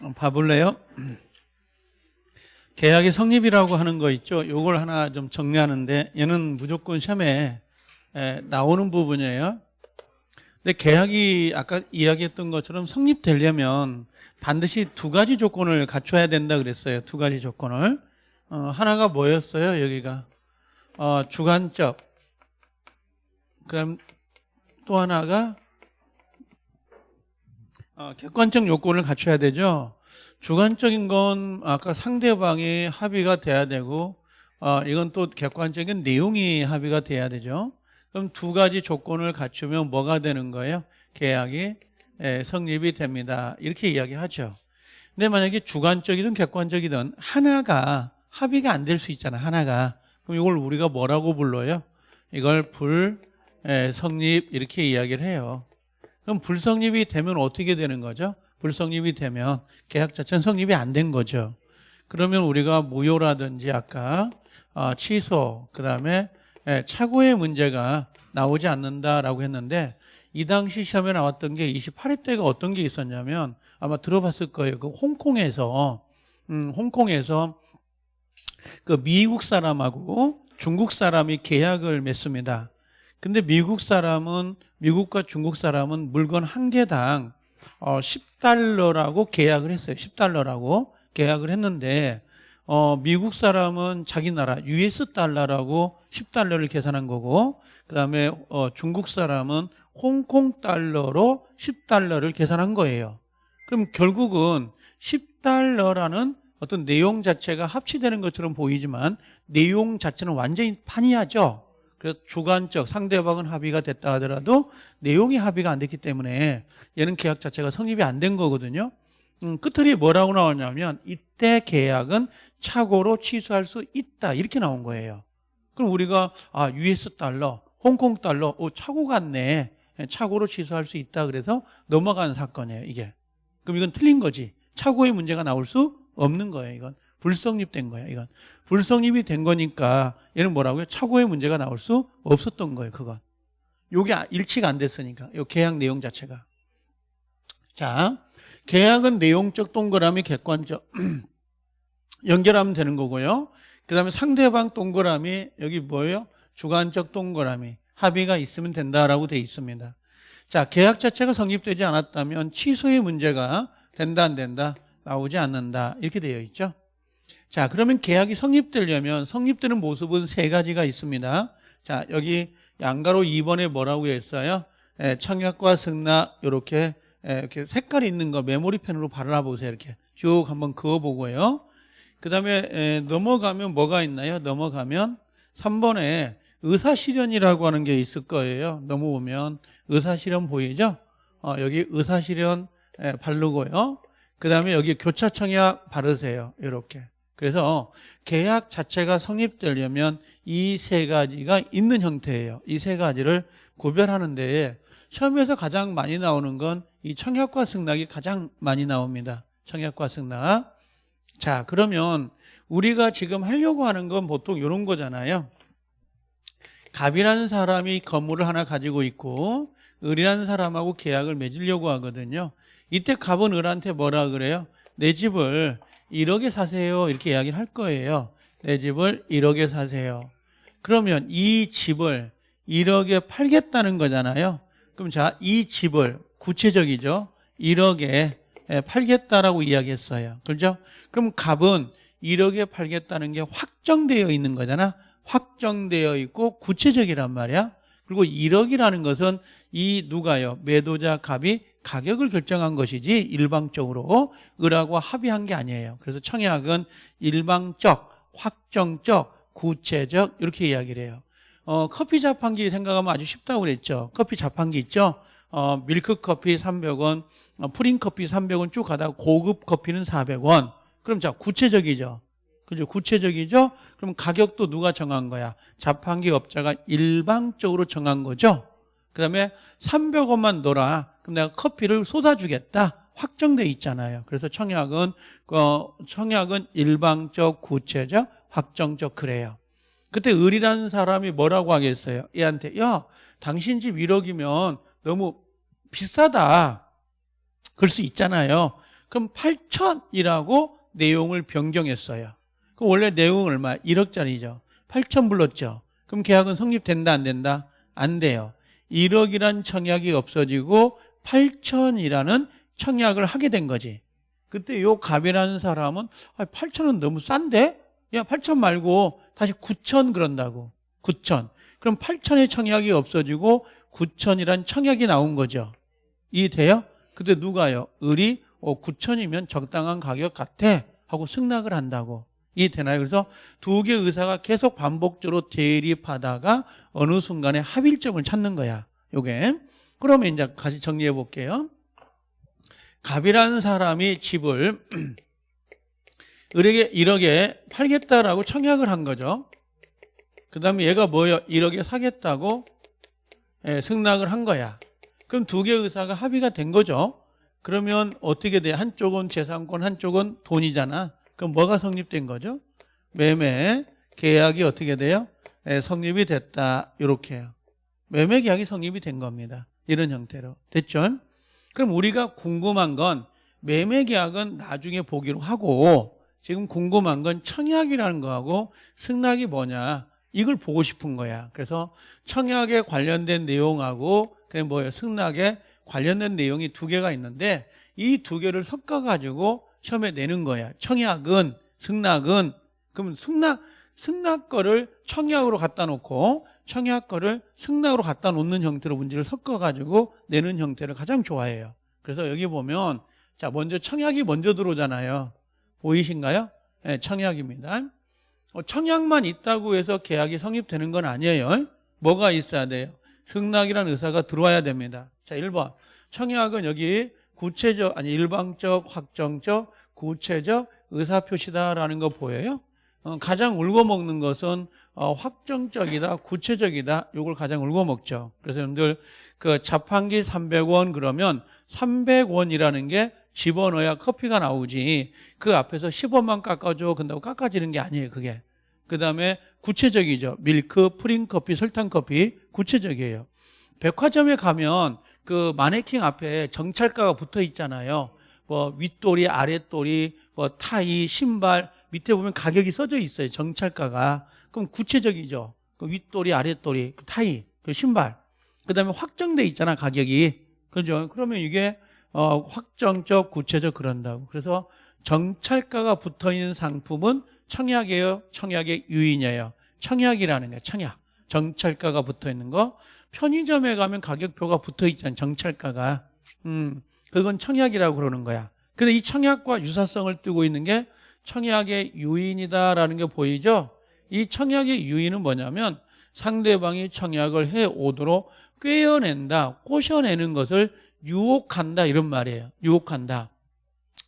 어, 봐볼래요? 계약의 성립이라고 하는 거 있죠. 요걸 하나 좀 정리하는데 얘는 무조건 시험에 에, 나오는 부분이에요. 근데 계약이 아까 이야기했던 것처럼 성립되려면 반드시 두 가지 조건을 갖춰야 된다 그랬어요. 두 가지 조건을. 어, 하나가 뭐였어요? 여기가 어, 주관적. 그다음 또 하나가 어, 객관적 요건을 갖춰야 되죠. 주관적인 건 아까 상대방이 합의가 돼야 되고 어, 이건 또 객관적인 내용이 합의가 돼야 되죠. 그럼 두 가지 조건을 갖추면 뭐가 되는 거예요? 계약이 예, 성립이 됩니다. 이렇게 이야기하죠. 근데 만약에 주관적이든 객관적이든 하나가 합의가 안 될 수 있잖아. 하나가. 그럼 이걸 우리가 뭐라고 불러요? 이걸 불 예, 성립 이렇게 이야기를 해요. 그럼 불성립이 되면 어떻게 되는 거죠? 불성립이 되면 계약 자체는 성립이 안 된 거죠. 그러면 우리가 무효라든지 아까 어, 취소 그다음에 예, 착오의 문제가 나오지 않는다라고 했는데 이 당시 시험에 나왔던 게 28회 때가 어떤 게 있었냐면 아마 들어봤을 거예요. 그 홍콩에서 음, 홍콩에서 그 미국 사람하고 중국 사람이 계약을 맺습니다. 근데 미국 사람은 미국과 중국 사람은 물건 한 개당 어, 10달러라고 계약을 했어요. 10달러라고 계약을 했는데 어, 미국 사람은 자기 나라 US 달러라고 10달러를 계산한 거고 그다음에 어, 중국 사람은 홍콩 달러로 10달러를 계산한 거예요. 그럼 결국은 10달러라는 어떤 내용 자체가 합치되는 것처럼 보이지만 내용 자체는 완전히 판이하죠. 그래서 주관적 상대방은 합의가 됐다 하더라도 내용이 합의가 안 됐기 때문에 얘는 계약 자체가 성립이 안 된 거거든요. 음, 끝들이 뭐라고 나오냐면 이때 계약은 착오로 취소할 수 있다 이렇게 나온 거예요. 그럼 우리가 아 US 달러, 홍콩 달러, 오 착오 같네. 착오로 취소할 수 있다 그래서 넘어가는 사건이에요 이게. 그럼 이건 틀린 거지. 착오의 문제가 나올 수 없는 거예요 이건. 불성립된 거예요 이건. 불성립이 된 거니까 얘는 뭐라고요? 착오의 문제가 나올 수 없었던 거예요 그건. 요게 일치가 안 됐으니까 요 계약 내용 자체가. 자, 계약은 내용적 동그라미 객관적 연결하면 되는 거고요. 그 다음에 상대방 동그라미 여기 뭐예요? 주관적 동그라미 합의가 있으면 된다라고 돼 있습니다. 자, 계약 자체가 성립되지 않았다면 취소의 문제가 된다 안 된다 나오지 않는다 이렇게 되어 있죠. 자, 그러면 계약이 성립되려면 성립되는 모습은 세 가지가 있습니다. 자, 여기 양가로 2번에 뭐라고 했어요? 예, 청약과 승낙 이렇게 예, 이렇게 색깔이 있는 거 메모리 펜으로 발라보세요. 이렇게 쭉 한번 그어보고요. 그 다음에 넘어가면 뭐가 있나요? 넘어가면 3번에 의사실현이라고 하는 게 있을 거예요. 넘어오면 의사실현 보이죠? 어, 여기 의사실현 예, 바르고요. 그 다음에 여기 교차청약 바르세요. 이렇게. 그래서 계약 자체가 성립되려면 이 세 가지가 있는 형태예요. 이 세 가지를 구별하는 데에 시험에서 가장 많이 나오는 건 이 청약과 승낙이 가장 많이 나옵니다. 청약과 승낙. 자, 그러면 우리가 지금 하려고 하는 건 보통 이런 거잖아요. 갑이라는 사람이 건물을 하나 가지고 있고 을이라는 사람하고 계약을 맺으려고 하거든요. 이때 갑은 을한테 뭐라 그래요? 내 집을 1억에 사세요. 이렇게 이야기를 할 거예요. 내 집을 1억에 사세요. 그러면 이 집을 1억에 팔겠다는 거잖아요. 그럼 자, 이 집을 구체적이죠. 1억에 팔겠다라고 이야기했어요. 그렇죠? 그럼 갑은 1억에 팔겠다는 게 확정되어 있는 거잖아. 확정되어 있고 구체적이란 말이야. 그리고 1억이라는 것은 이 누가요? 매도자 갑이 가격을 결정한 것이지 일방적으로 을하고 합의한 게 아니에요. 그래서 청약은 일방적, 확정적, 구체적 이렇게 이야기를 해요. 어, 커피 자판기 생각하면 아주 쉽다고 그랬죠. 커피 자판기 있죠. 어, 밀크 커피 300원, 어, 프린 커피 300원 쭉 가다가 고급 커피는 400원. 그럼 자 구체적이죠. 그죠? 구체적이죠? 그럼 가격도 누가 정한 거야? 자판기 업자가 일방적으로 정한 거죠? 그 다음에 300원만 넣어라. 그럼 내가 커피를 쏟아주겠다. 확정돼 있잖아요. 그래서 청약은, 어, 청약은 일방적, 구체적, 확정적 그래요. 그때 을이라는 사람이 뭐라고 하겠어요? 얘한테, 야, 당신 집 1억이면 너무 비싸다. 그럴 수 있잖아요. 그럼 8천이라고 내용을 변경했어요. 그 원래 내용 얼마? 1억짜리죠. 8천 불렀죠. 그럼 계약은 성립된다 안 된다? 안 돼요. 1억이란 청약이 없어지고 8천이라는 청약을 하게 된 거지. 그때 요 갑이라는 사람은 아, 8천은 너무 싼데? 야 8천 말고 다시 9천 그런다고. 9천. 그럼 8천의 청약이 없어지고 9천이란 청약이 나온 거죠. 이해돼요? 근데 누가요? 을이 어, 9천이면 적당한 가격 같아 하고 승낙을 한다고. 이해되나요? 그래서 두 개 의사가 계속 반복적으로 대립하다가 어느 순간에 합일점을 찾는 거야. 요게. 그러면 이제 다시 정리해 볼게요. 갑이라는 사람이 집을 을에게 1억에 팔겠다라고 청약을 한 거죠. 그 다음에 얘가 뭐예요? 1억에 사겠다고 예, 승낙을 한 거야. 그럼 두개 의사가 합의가 된 거죠. 그러면 어떻게 돼? 한쪽은 재산권, 한쪽은 돈이잖아. 그럼 뭐가 성립된 거죠? 매매 계약이 어떻게 돼요? 예, 성립이 됐다. 이렇게요. 매매 계약이 성립이 된 겁니다. 이런 형태로. 됐죠? 그럼 우리가 궁금한 건 매매 계약은 나중에 보기로 하고 지금 궁금한 건 청약이라는 거하고 승낙이 뭐냐 이걸 보고 싶은 거야. 그래서 청약에 관련된 내용하고 그게 뭐예요? 승낙에 관련된 내용이 두 개가 있는데 이 두 개를 섞어 가지고 시험에 내는 거야. 청약은 승낙은 그러면 승낙 승낙 거를 청약으로 갖다 놓고 청약 거를 승낙으로 갖다 놓는 형태로 문제를 섞어 가지고 내는 형태를 가장 좋아해요. 그래서 여기 보면 자 먼저 청약이 먼저 들어오잖아요. 보이신가요? 네, 청약입니다. 어, 청약만 있다고 해서 계약이 성립되는 건 아니에요. 뭐가 있어야 돼요? 승낙이라는 의사가 들어와야 됩니다. 자, 1번. 청약은 여기 구체적, 아니, 일방적, 확정적, 구체적 의사표시다라는 거 보여요? 어, 가장 울고 먹는 것은 어, 확정적이다, 구체적이다. 이걸 가장 울고먹죠. 그래서 여러분들 그 자판기 300원 그러면 300원이라는 게 집어넣어야 커피가 나오지. 그 앞에서 10원만 깎아줘. 근다고 깎아지는 게 아니에요 그게. 그 다음에 구체적이죠. 밀크, 프린커피, 설탕커피 구체적이에요. 백화점에 가면 그 마네킹 앞에 정찰가가 붙어 있잖아요. 뭐 윗돌이, 아랫돌이, 뭐 타이, 신발 밑에 보면 가격이 써져 있어요 정찰가가 그럼 구체적이죠 그 윗돌이, 아랫돌이, 그 타이, 그 신발 그 다음에 확정돼 있잖아 가격이 그죠 그러면 이게 어, 확정적, 구체적 그런다고. 그래서 정찰가가 붙어 있는 상품은 청약이에요. 청약의 유인이에요. 청약이라는 거예요. 청약. 정찰가가 붙어 있는 거. 편의점에 가면 가격표가 붙어 있잖아요. 정찰가가. 음, 그건 청약이라고 그러는 거야. 근데 이 청약과 유사성을 띠고 있는 게 청약의 유인이다라는 게 보이죠? 이 청약의 유인은 뭐냐면 상대방이 청약을 해 오도록 꿰어낸다, 꼬셔내는 것을 유혹한다 이런 말이에요. 유혹한다.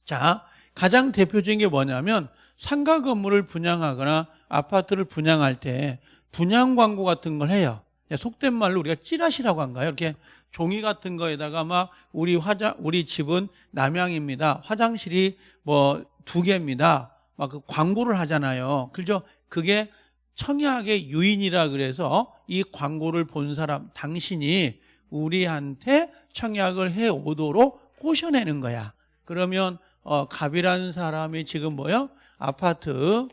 자, 가장 대표적인 게 뭐냐면 상가 건물을 분양하거나 아파트를 분양할 때 분양 광고 같은 걸 해요. 속된 말로 우리가 찌라시라고 한가요? 이렇게 종이 같은 거에다가 막 우리 화장 우리 집은 남양입니다. 화장실이 뭐 두 개입니다. 막 그 광고를 하잖아요. 그죠? 그게 청약의 유인이라 그래서 이 광고를 본 사람 당신이 우리한테 청약을 해 오도록 꼬셔내는 거야. 그러면 어, 갑이라는 사람이 지금 뭐요? 아파트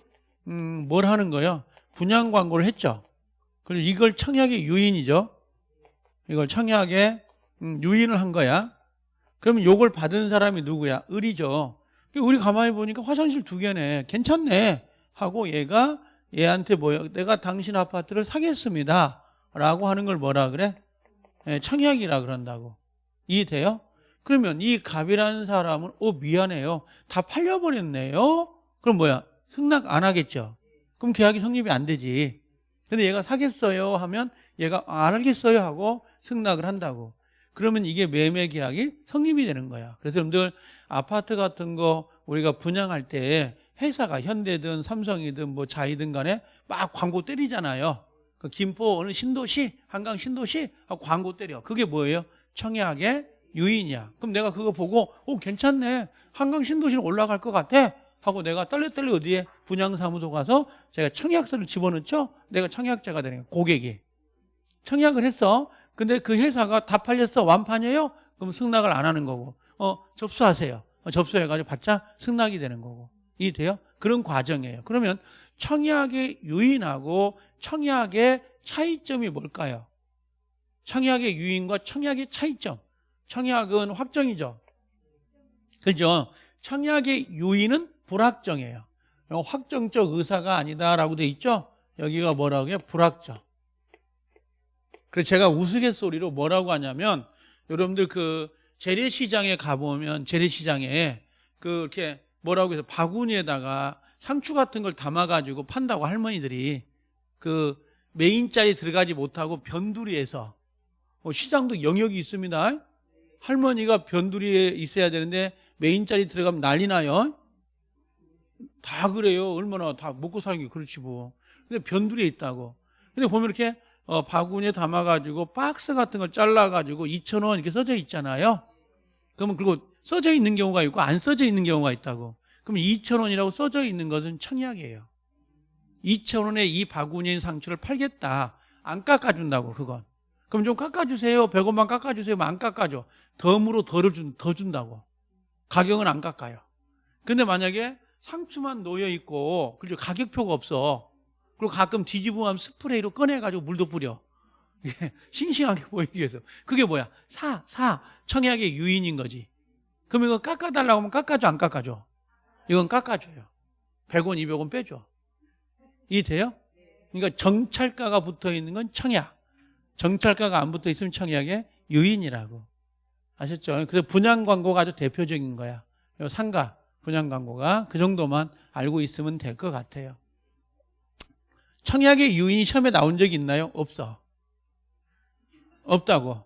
음, 뭘 하는 거요? 분양 광고를 했죠. 그리고 이걸 청약의 유인이죠. 이걸 청약의 음, 유인을 한 거야. 그러면 요걸 받은 사람이 누구야? 을이죠. 우리 가만히 보니까 화장실 두 개네. 괜찮네. 하고 얘가 얘한테 뭐야? 내가 당신 아파트를 사겠습니다. 라고 하는 걸 뭐라 그래? 예, 청약이라 그런다고. 이해돼요? 그러면 이 갑이라는 사람은 어 미안해요. 다 팔려버렸네요. 그럼 뭐야? 승낙 안 하겠죠. 그럼 계약이 성립이 안 되지. 근데 얘가 사겠어요 하면 얘가 안 하겠어요 하고 승낙을 한다고. 그러면 이게 매매 계약이 성립이 되는 거야. 그래서 여러분들 아파트 같은 거 우리가 분양할 때 회사가 현대든 삼성이든 뭐 자이든 간에 막 광고 때리잖아요. 그 김포 어느 신도시, 한강 신도시 광고 때려. 그게 뭐예요? 청약의 유인이야. 그럼 내가 그거 보고 오 괜찮네. 한강 신도시로 올라갈 것 같아. 하고 내가 떨레떨레 어디에 분양사무소 가서 제가 청약서를 집어넣죠. 내가 청약자가 되는 거야. 고객이. 청약을 했어. 근데 그 회사가 다 팔렸어. 완판이에요? 그럼 승낙을 안 하는 거고. 어 접수하세요. 접수해가지고 받자 승낙이 되는 거고. 이해돼요? 그런 과정이에요. 그러면 청약의 유인하고 청약의 차이점이 뭘까요? 청약의 유인과 청약의 차이점. 청약은 확정이죠. 그죠? 청약의 유인은 불확정이에요. 확정적 의사가 아니다라고 돼 있죠? 여기가 뭐라고 해요? 불확정. 그래서 제가 우스갯소리로 뭐라고 하냐면 여러분들 그 재래시장에 가보면 재래시장에 그 이렇게 뭐라고 해서 바구니에다가 상추 같은 걸 담아가지고 판다고 할머니들이 그 메인자리 들어가지 못하고 변두리에서 뭐 시장도 영역이 있습니다. 할머니가 변두리에 있어야 되는데 메인자리 들어가면 난리 나요. 다 그래요. 얼마나 다 먹고 사는 게 그렇지 뭐. 근데 변두리에 있다고. 근데 보면 이렇게 어, 바구니에 담아가지고 박스 같은 걸 잘라가지고 2,000원 이렇게 써져 있잖아요. 그러면 그리고 써져 있는 경우가 있고 안 써져 있는 경우가 있다고. 그럼 2,000원이라고 써져 있는 것은 청약이에요. 2,000원에 이 바구니인 상추를 팔겠다. 안 깎아준다고 그건. 그럼 좀 깎아주세요. 100원만 깎아주세요. 안 깎아줘. 덤으로 덜 준, 더 준다고. 가격은 안 깎아요. 근데 만약에 상추만 놓여 있고 그리고 가격표가 없어. 그리고 가끔 뒤집으면 스프레이로 꺼내가지고 물도 뿌려. 싱싱하게 보이기 위해서. 그게 뭐야? 사, 사. 청약의 유인인 거지. 그럼 이거 깎아달라고 하면 깎아줘, 안 깎아줘? 이건 깎아줘요. 100원, 200원 빼줘. 이해돼요? 그러니까 정찰가가 붙어 있는 건 청약. 정찰가가 안 붙어 있으면 청약의 유인이라고. 아셨죠? 그래서 분양 광고가 아주 대표적인 거야. 요 상가 분양 광고가 그 정도만 알고 있으면 될 것 같아요. 청약의 유인이 시험에 나온 적이 있나요? 없어. 없다고.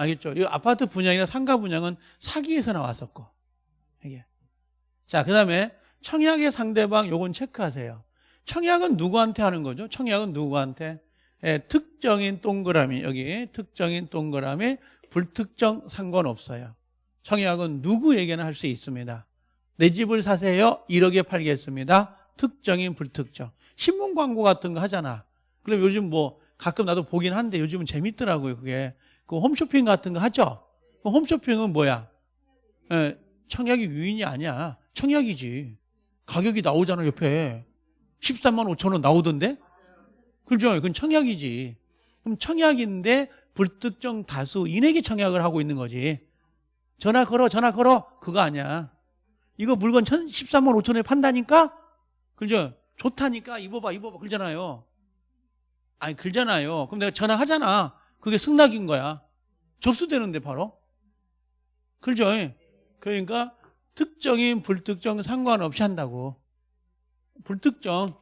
알겠죠? 이 아파트 분양이나 상가 분양은 사기에서 나왔었고. 이게. 자, 그 다음에 청약의 상대방 요건 체크하세요. 청약은 누구한테 하는 거죠? 청약은 누구한테? 예, 특정인 동그라미, 여기 특정인 동그라미, 불특정 상관없어요. 청약은 누구에게나 할 수 있습니다. 내 집을 사세요. 1억에 팔겠습니다. 특정인 불특정. 신문 광고 같은 거 하잖아. 그럼 요즘 뭐 가끔 나도 보긴 한데 요즘은 재밌더라고요. 그게. 그 홈쇼핑 같은 거 하죠? 그 홈쇼핑은 뭐야? 예, 청약이 유인이 아니야. 청약이지. 가격이 나오잖아, 옆에. 13만 5천 원 나오던데? 그죠? 그건 청약이지. 그럼 청약인데 불특정 다수인에게 청약을 하고 있는 거지. 전화 걸어, 전화 걸어. 그거 아니야. 이거 물건 13만 5천 원에 판다니까? 그죠? 좋다니까 입어봐, 입어봐. 그러잖아요. 아니, 그러잖아요. 그럼 내가 전화하잖아. 그게 승낙인 거야. 접수되는데 바로. 그죠? 그러니까 특정인 불특정 상관없이 한다고. 불특정.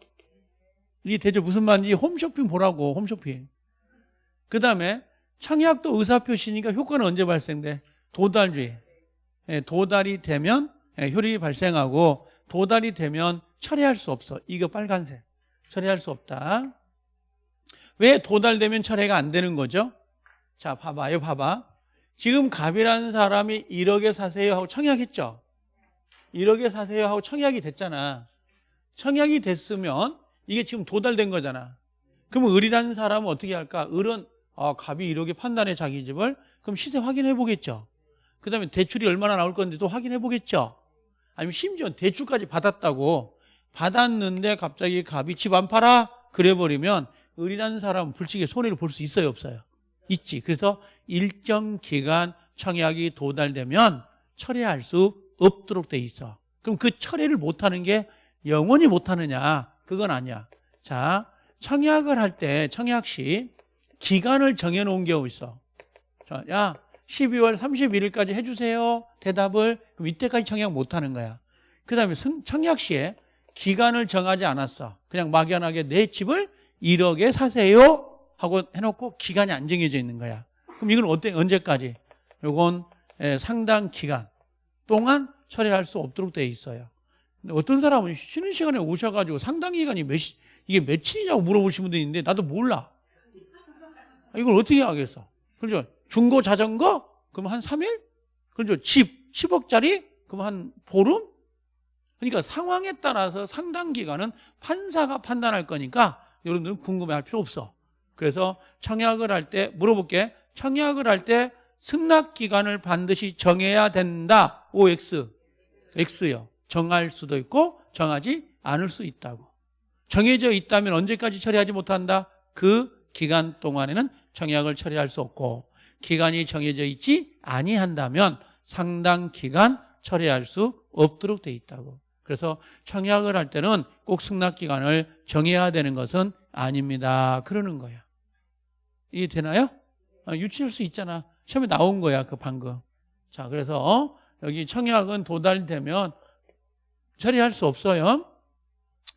이게 대체 무슨 말인지 홈쇼핑 보라고 홈쇼핑. 그 다음에 청약도 의사표시니까 효과는 언제 발생돼? 도달주의. 예, 도달이 되면 예, 효력이 발생하고 도달이 되면 처리할 수 없어. 이거 빨간색. 처리할 수 없다. 왜 도달되면 철회가 안 되는 거죠? 자, 봐봐요, 봐봐. 지금 갑이라는 사람이 1억에 사세요 하고 청약했죠? 1억에 사세요 하고 청약이 됐잖아. 청약이 됐으면 이게 지금 도달된 거잖아. 그러면 을이라는 사람은 어떻게 할까? 을은 아, 갑이 1억에 판단해 자기 집을 그럼 시세 확인해 보겠죠. 그 다음에 대출이 얼마나 나올 건데도 확인해 보겠죠. 아니면 심지어 대출까지 받았다고 받았는데 갑자기 갑이 집 안 팔아? 그래 버리면 을이라는 사람은 불치게 손해를 볼 수 있어요 없어요? 있지. 그래서 일정 기간 청약이 도달되면 철회할 수 없도록 돼 있어. 그럼 그 철회를 못하는 게 영원히 못하느냐? 그건 아니야. 자 청약을 할 때 청약 시 기간을 정해놓은 경우 있어. 자, 야 12월 31일까지 해주세요. 대답을. 그럼 이때까지 청약 못하는 거야. 그 다음에 청약 시에 기간을 정하지 않았어. 그냥 막연하게 내 집을 1억에 사세요? 하고 해놓고 기간이 안 정해져 있는 거야. 그럼 이건 어때? 언제까지? 요건 상당 기간 동안 처리할 수 없도록 돼 있어요. 근데 어떤 사람은 쉬는 시간에 오셔가지고 상당 기간이 몇 이게 며칠이냐고 물어보시는 분도 있는데 나도 몰라. 이걸 어떻게 하겠어? 그렇죠? 중고 자전거? 그럼 한 3일? 그렇죠? 집 10억짜리? 그럼 한 보름? 그러니까 상황에 따라서 상당 기간은 판사가 판단할 거니까 여러분들은 궁금해할 필요 없어. 그래서 청약을 할 때 물어볼게. 청약을 할 때 승낙 기간을 반드시 정해야 된다. OX. X요. 정할 수도 있고 정하지 않을 수 있다고. 정해져 있다면 언제까지 처리하지 못한다? 그 기간 동안에는 청약을 처리할 수 없고 기간이 정해져 있지 아니한다면 상당 기간 처리할 수 없도록 돼 있다고. 그래서 청약을 할 때는 꼭 승낙 기간을 정해야 되는 것은 아닙니다. 그러는 거야. 이해 되나요? 아, 유치할 수 있잖아. 시험에 나온 거야, 그 방금. 자, 그래서 어? 여기 청약은 도달되면 처리할 수 없어요.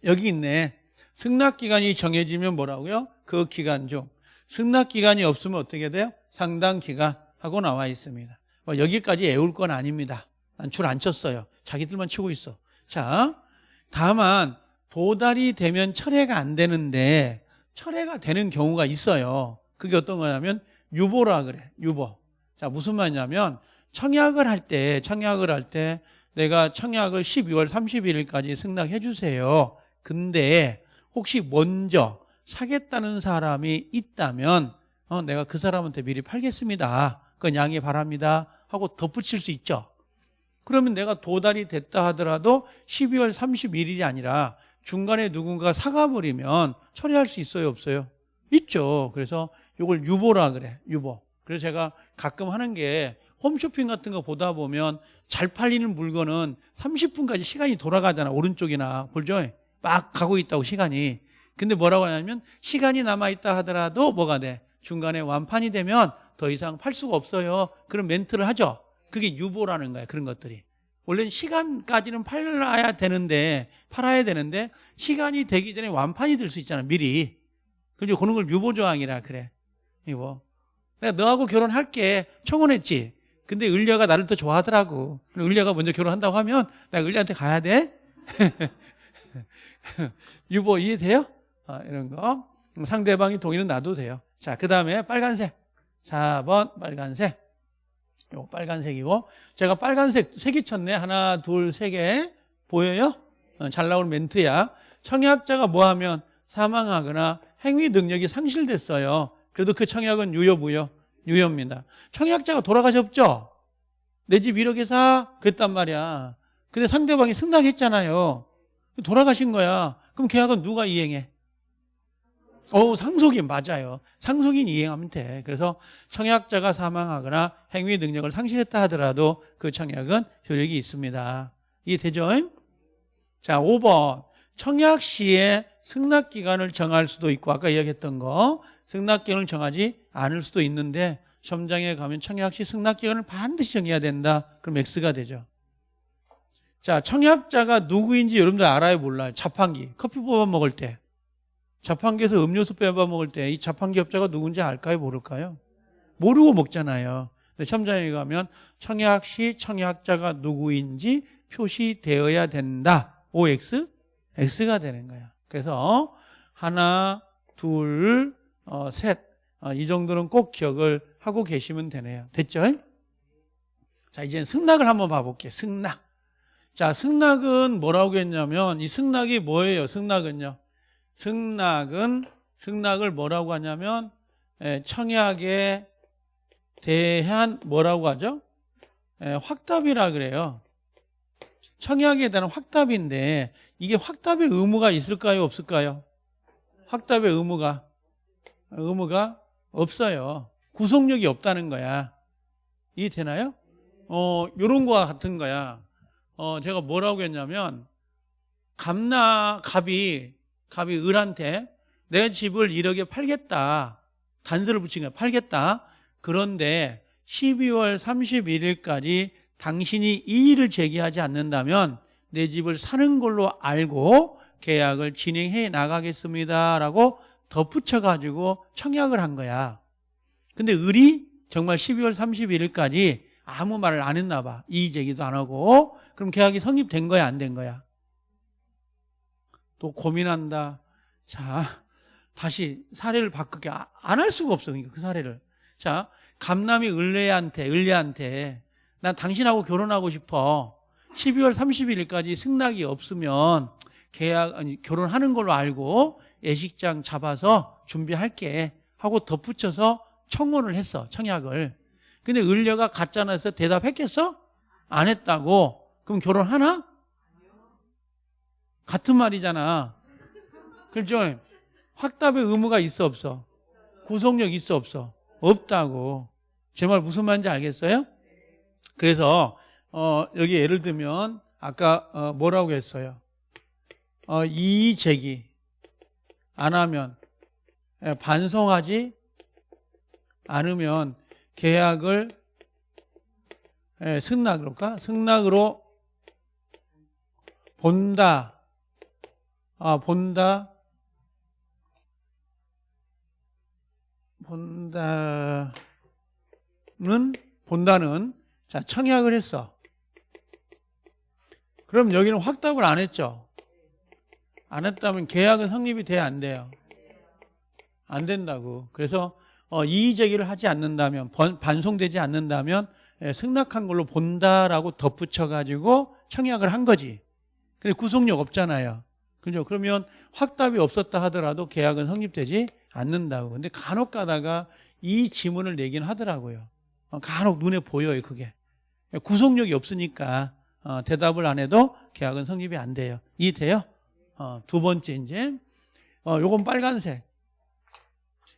여기 있네. 승낙 기간이 정해지면 뭐라고요? 그 기간 중 승낙 기간이 없으면 어떻게 돼요? 상당 기간 하고 나와 있습니다. 뭐 여기까지 애울 건 아닙니다. 난 줄 안 쳤어요. 자기들만 치고 있어. 자, 다만 도달이 되면 철회가 안 되는데 철회가 되는 경우가 있어요. 그게 어떤 거냐면 유보라 그래. 유보. 자, 무슨 말이냐면 청약을 할 때, 청약을 할 때 내가 청약을 12월 31일까지 승낙해 주세요. 근데 혹시 먼저 사겠다는 사람이 있다면 어, 내가 그 사람한테 미리 팔겠습니다. 그건 양해 바랍니다. 하고 덧붙일 수 있죠. 그러면 내가 도달이 됐다 하더라도 12월 31일이 아니라 중간에 누군가 사가버리면 처리할 수 있어요, 없어요? 있죠. 그래서 이걸 유보라 그래, 유보. 그래서 제가 가끔 하는 게 홈쇼핑 같은 거 보다 보면 잘 팔리는 물건은 30분까지 시간이 돌아가잖아. 오른쪽이나 볼죠? 막 가고 있다고 시간이. 근데 뭐라고 하냐면 시간이 남아있다 하더라도 뭐가 돼? 중간에 완판이 되면 더 이상 팔 수가 없어요. 그런 멘트를 하죠. 그게 유보라는 거야. 그런 것들이. 원래는 시간까지는 팔아야 되는데 팔아야 되는데 시간이 되기 전에 완판이 될 수 있잖아. 미리. 그죠? 그런 걸 유보 조항이라 그래. 이거. 내가 너하고 결혼할게. 청혼했지. 근데 을려가 나를 더 좋아하더라고. 을려가 먼저 결혼한다고 하면 내가 을려한테 가야 돼? 유보 이해돼요? 아, 이런 거. 상대방이 동의는 놔도 돼요. 자, 그 다음에 빨간색. 4번 빨간색. 요 빨간색이고. 제가 빨간색 색이 쳤네. 하나, 둘, 세 개. 보여요? 어, 잘 나온 멘트야. 청약자가 뭐 하면 사망하거나 행위 능력이 상실됐어요. 그래도 그 청약은 유효, 무효? 유효입니다. 청약자가 돌아가셨죠? 내 집 1억에 사? 그랬단 말이야. 근데 상대방이 승낙했잖아요. 돌아가신 거야. 그럼 계약은 누가 이행해? 어, 상속인 맞아요. 상속인 이행하면 돼. 그래서 청약자가 사망하거나 행위 능력을 상실했다 하더라도 그 청약은 효력이 있습니다. 이해되죠? 자, 5번. 청약 시에 승낙 기간을 정할 수도 있고 아까 이야기했던 거 승낙 기간을 정하지 않을 수도 있는데 시험장에 가면 청약 시 승낙 기간을 반드시 정해야 된다. 그럼 X가 되죠. 자, 청약자가 누구인지 여러분들 알아요, 몰라요? 자판기. 커피 뽑아 먹을 때. 자판기에서 음료수 빼봐 먹을 때 이 자판기 업자가 누군지 알까요, 모를까요? 모르고 먹잖아요. 근데 시험장에 가면 청약 시 청약자가 누구인지 표시되어야 된다. OX? X가 되는 거야. 그래서 하나, 둘, 어, 셋. 어, 이 정도는 꼭 기억을 하고 계시면 되네요. 됐죠? 자, 이제 승낙을 한번 봐볼게요. 승낙. 자, 승낙은 뭐라고 했냐면 이 승낙이 뭐예요? 승낙은요. 승낙은 승낙을 뭐라고 하냐면 예, 청약에 대한 뭐라고 하죠? 예, 확답이라 그래요. 청약에 대한 확답인데 이게 확답의 의무가 있을까요? 없을까요? 확답의 의무가 의무가 없어요. 구속력이 없다는 거야. 이해되나요? 어, 요런 거와 같은 거야. 어, 제가 뭐라고 했냐면, 갑나, 갑이, 갑이 을한테 내 집을 1억에 팔겠다. 단서를 붙인 거야. 팔겠다. 그런데 12월 31일까지 당신이 이의를 제기하지 않는다면 내 집을 사는 걸로 알고 계약을 진행해 나가겠습니다. 라고 덧붙여가지고 청약을 한 거야. 근데 을이 정말 12월 31일까지 아무 말을 안 했나 봐. 이의 제기도 안 하고. 그럼 계약이 성립된 거야, 안 된 거야? 또 고민한다. 자, 다시 사례를 바꾸게 안 할 수가 없어. 그러니까 그 사례를. 자, 감남이 을레한테, 을레한테 난 당신하고 결혼하고 싶어. 12월 31일까지 승낙이 없으면 계약 아니 결혼하는 걸로 알고 예식장 잡아서 준비할게 하고 덧붙여서 청혼을 했어. 청약을. 근데 을려가 가짜나서 대답했겠어? 안 했다고 그럼 결혼하나? 같은 말이잖아. 그렇죠? 확답의 의무가 있어 없어? 구속력 있어 없어? 없다고. 제 말 무슨 말인지 알겠어요? 그래서 어, 여기 예를 들면 아까 어, 뭐라고 했어요? 어, 이의 제기 안 하면 예, 반성하지 않으면 계약을 예, 승낙으로 까 승낙으로 본다. 아, 본다. 본다는 본다는 자, 청약을 했어. 그럼 여기는 확답을 안 했죠. 안 했다면 계약은 성립이 돼야 안 돼요. 안 된다고. 그래서 어, 이의 제기를 하지 않는다면 번- 반송되지 않는다면 예, 승낙한 걸로 본다라고 덧붙여 가지고 청약을 한 거지. 근데 구속력 없잖아요. 그죠? 그러면 확답이 없었다 하더라도 계약은 성립되지 않는다고. 근데 간혹 가다가 이 지문을 내긴 하더라고요. 어, 간혹 눈에 보여요, 그게. 구속력이 없으니까 어, 대답을 안 해도 계약은 성립이 안 돼요. 이해돼요? 어, 두 번째 이제 어, 요건 빨간색.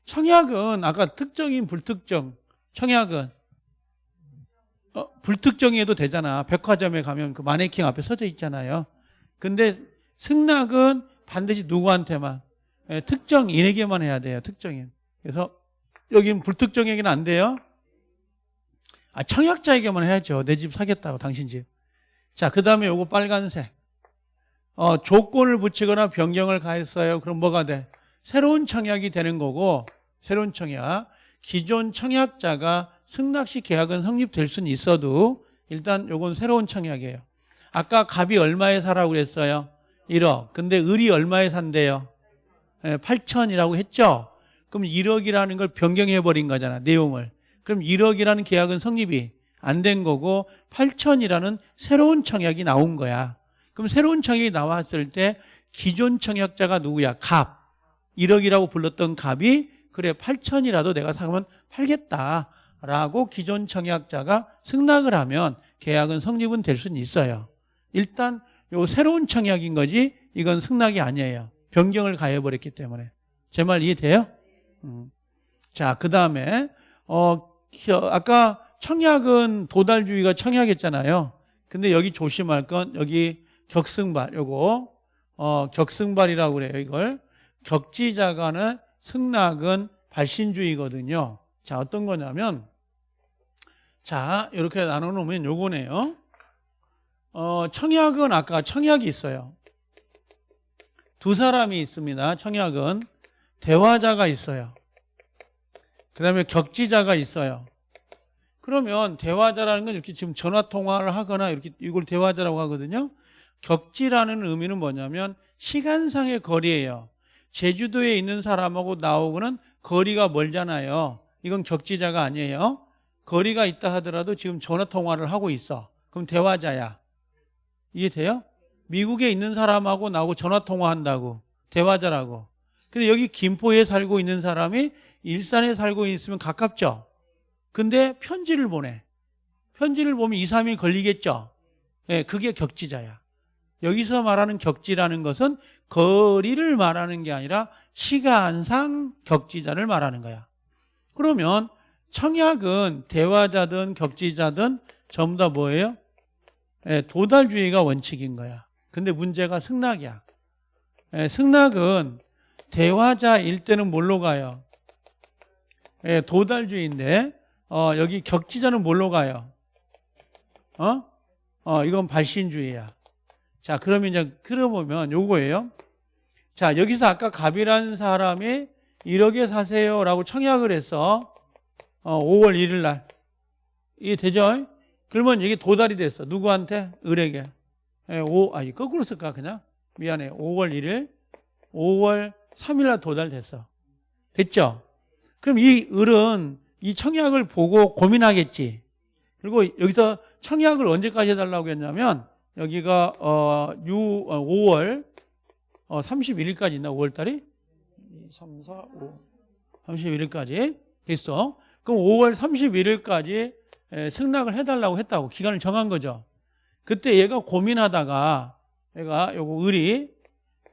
청약은 아까 특정인 불특정 청약은 어, 불특정해도 되잖아. 백화점에 가면 그 마네킹 앞에 서져 있잖아요. 근데 승낙은 반드시 누구한테만 예, 특정인에게만 해야 돼요. 특정인. 그래서 여긴 불특정에게는 안 돼요. 아, 청약자에게만 해야죠. 내 집 사겠다고 당신 집. 자, 그 다음에 요거 빨간색. 어, 조건을 붙이거나 변경을 가했어요. 그럼 뭐가 돼? 새로운 청약이 되는 거고, 새로운 청약. 기존 청약자가 승낙시 계약은 성립될 수는 있어도 일단 요건 새로운 청약이에요. 아까 값이 얼마에 사라고 그랬어요? 1억. 근데 을이 얼마에 산대요? 8천이라고 했죠? 그럼 1억이라는 걸 변경해 버린 거잖아, 내용을. 그럼 1억이라는 계약은 성립이 안 된 거고 8천이라는 새로운 청약이 나온 거야. 그럼 새로운 청약이 나왔을 때 기존 청약자가 누구야? 값. 1억이라고 불렀던 값이 그래 8천이라도 내가 사면 팔겠다 라고 기존 청약자가 승낙을 하면 계약은 성립은 될 수는 있어요. 일단 요 새로운 청약인 거지 이건 승낙이 아니에요. 변경을 가해버렸기 때문에. 제 말 이해돼요? 음. 자, 그 다음에, 어, 겨- 아까 청약은 도달주의가 청약했잖아요. 근데 여기 조심할 건 여기 격승발, 요거, 어, 격승발이라고 그래요, 이걸. 격지자간의 승낙은 발신주의거든요. 자, 어떤 거냐면, 자, 이렇게 나눠놓으면 요거네요. 어, 청약은 아까 청약이 있어요. 두 사람이 있습니다. 청약은 대화자가 있어요. 그 다음에 격지자가 있어요. 그러면 대화자라는 건 이렇게 지금 전화 통화를 하거나 이렇게 이걸 대화자라고 하거든요. 격지라는 의미는 뭐냐면 시간상의 거리예요. 제주도에 있는 사람하고 나오고는 거리가 멀잖아요. 이건 격지자가 아니에요. 거리가 있다 하더라도 지금 전화 통화를 하고 있어. 그럼 대화자야. 이해돼요? 미국에 있는 사람하고 나하고 전화 통화한다고 대화자라고. 근데 여기 김포에 살고 있는 사람이 일산에 살고 있으면 가깝죠. 근데 편지를 보내. 편지를 보면 2, 3일 걸리겠죠. 예, 그게 격지자야. 여기서 말하는 격지라는 것은 거리를 말하는 게 아니라 시간상 격지자를 말하는 거야. 그러면 청약은 대화자든 격지자든 전부 다 뭐예요? 예, 도달주의가 원칙인 거야. 근데 문제가 승낙이야. 예, 승낙은 대화자일 때는 뭘로 가요? 예, 도달주의인데 어, 여기 격지자는 뭘로 가요? 어? 어, 이건 발신주의야. 자, 그러면 이제 그려보면 요거예요. 자, 여기서 아까 갑이라는 사람이 1억에 사세요라고 청약을 했어. 어, 5월 1일 날. 이게 되죠? 그러면 이게 도달이 됐어. 누구한테? 을에게. 예, 5, 아니, 거꾸로 쓸까, 그냥? 미안해. 5월 1일, 5월 3일 날 도달됐어. 됐죠? 그럼 이 을은 이 청약을 보고 고민하겠지. 그리고 여기서 청약을 언제까지 해달라고 했냐면, 여기가, 어, 6, 어, 5월, 어, 31일까지 있나, 5월 달이? 2, 3, 4, 5. 31일까지 됐어. 그럼 5월 31일까지 승낙을 해달라고 했다고. 기간을 정한 거죠. 그때 얘가 고민하다가 얘가 요거 을이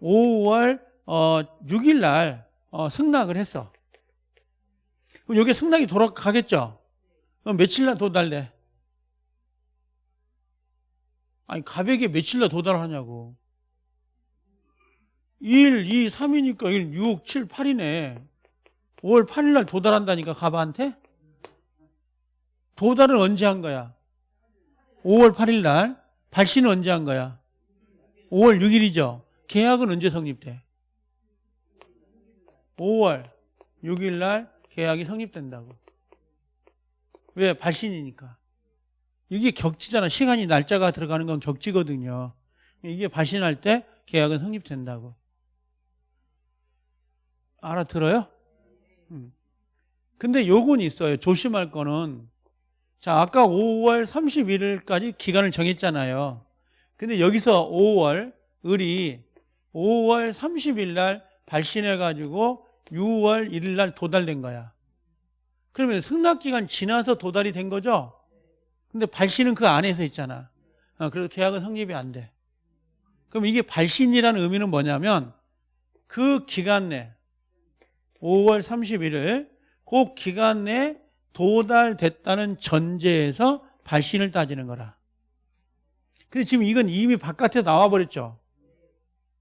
5월 어 6일 날 어, 승낙을 했어. 그럼 여기 승낙이 돌아가겠죠? 그럼 며칠 날 도달돼? 아니 가백에 며칠 날 도달하냐고. 1, 2, 3이니까 1, 6, 7, 8이네. 5월 8일 날 도달한다니까 가바한테? 도달은 언제 한 거야? 5월 8일 날. 발신은 언제 한 거야? 5월 6일이죠. 계약은 언제 성립돼? 5월 6일 날 계약이 성립된다고. 왜? 발신이니까. 이게 격지잖아. 시간이 날짜가 들어가는 건 격지거든요. 이게 발신할 때 계약은 성립된다고. 알아들어요? 음. 근데 요건 있어요. 조심할 거는. 자, 아까 5월 31일까지 기간을 정했잖아요. 근데 여기서 5월, 을이 5월 30일 날 발신해 가지고 6월 1일 날 도달된 거야. 그러면 승낙 기간 지나서 도달이 된 거죠? 근데 발신은 그 안에서 있잖아. 어, 그래서 계약은 성립이 안 돼. 그럼 이게 발신이라는 의미는 뭐냐면 그 기간 내 5월 31일 그 기간 내에 도달됐다는 전제에서 발신을 따지는 거라. 근데 지금 이건 이미 바깥에 나와버렸죠.